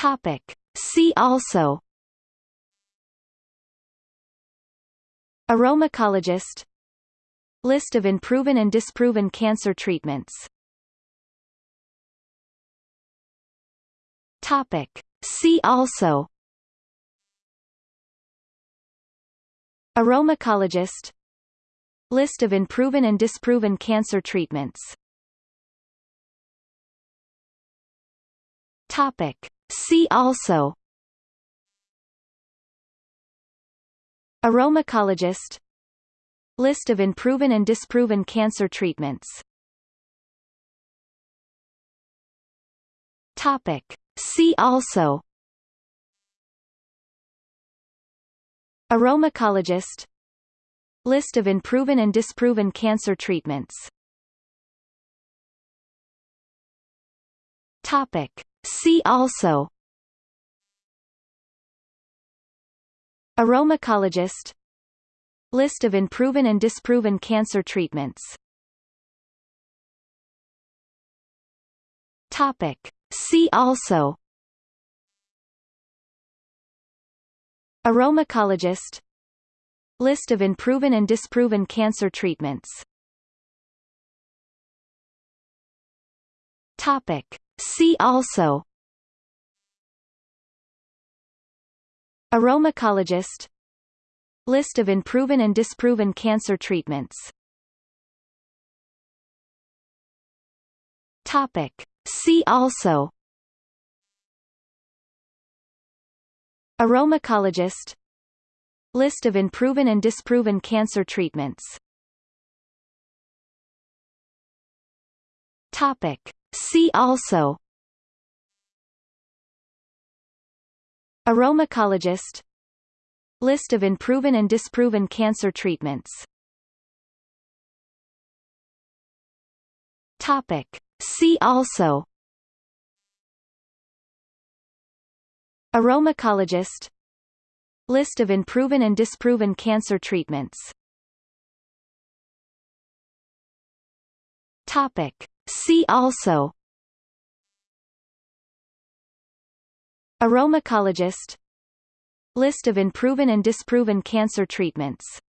Topic. See also Aromacologist List of unproven and disproven cancer treatments Topic. See also Aromacologist List of unproven and disproven cancer treatments Topic. See also. Aromacologist. List of unproven and disproven cancer treatments. Topic. See also. Aromacologist. List of unproven and disproven cancer treatments. Topic. See also. Aromacologist. List of unproven and disproven cancer treatments. Topic. See also. Aromacologist. List of unproven and disproven cancer treatments. Topic. See also. Aromacologist. List of unproven and disproven cancer treatments. Topic. See also. Aromacologist. List of unproven and disproven cancer treatments Topic. See also Aromacologist List of unproven and disproven cancer treatments Topic. See also Aromacologist List of unproven and disproven cancer treatments Topic. See also. Aromacologist. List of unproven and disproven cancer treatments